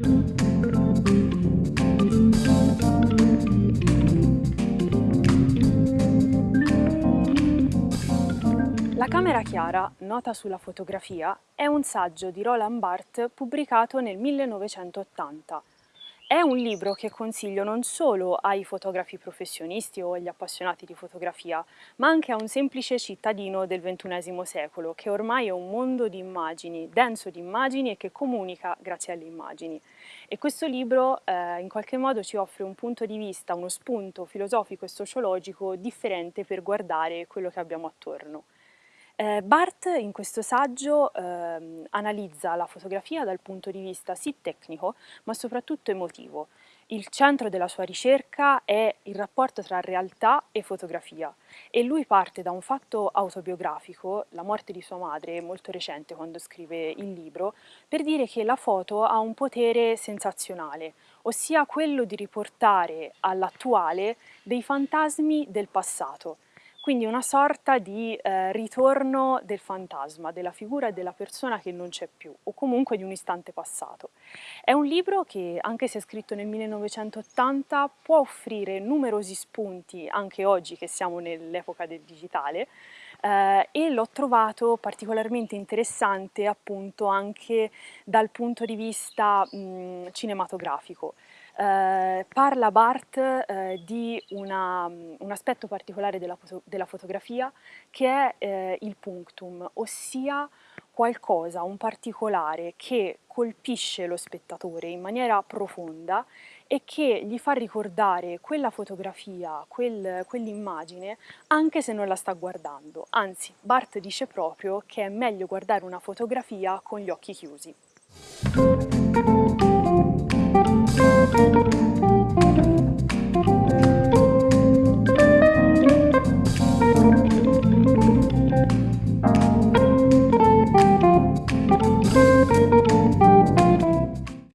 La camera chiara, nota sulla fotografia, è un saggio di Roland Barthes pubblicato nel 1980. È un libro che consiglio non solo ai fotografi professionisti o agli appassionati di fotografia, ma anche a un semplice cittadino del XXI secolo, che ormai è un mondo di immagini, denso di immagini e che comunica grazie alle immagini. E questo libro eh, in qualche modo ci offre un punto di vista, uno spunto filosofico e sociologico differente per guardare quello che abbiamo attorno. Eh, Barth in questo saggio eh, analizza la fotografia dal punto di vista sì tecnico, ma soprattutto emotivo. Il centro della sua ricerca è il rapporto tra realtà e fotografia e lui parte da un fatto autobiografico, la morte di sua madre, molto recente quando scrive il libro, per dire che la foto ha un potere sensazionale, ossia quello di riportare all'attuale dei fantasmi del passato quindi una sorta di eh, ritorno del fantasma, della figura della persona che non c'è più, o comunque di un istante passato. È un libro che, anche se scritto nel 1980, può offrire numerosi spunti, anche oggi che siamo nell'epoca del digitale, eh, e l'ho trovato particolarmente interessante appunto anche dal punto di vista mh, cinematografico. Eh, parla Barth eh, di una, un aspetto particolare della, della, fotografia che è eh, il punctum, ossia qualcosa, un particolare che colpisce lo spettatore in maniera profonda e che gli fa ricordare quella fotografia, quel, quell'immagine, anche se non la sta guardando. Anzi, Barth dice proprio che è meglio guardare una fotografia con gli occhi chiusi. Thank you.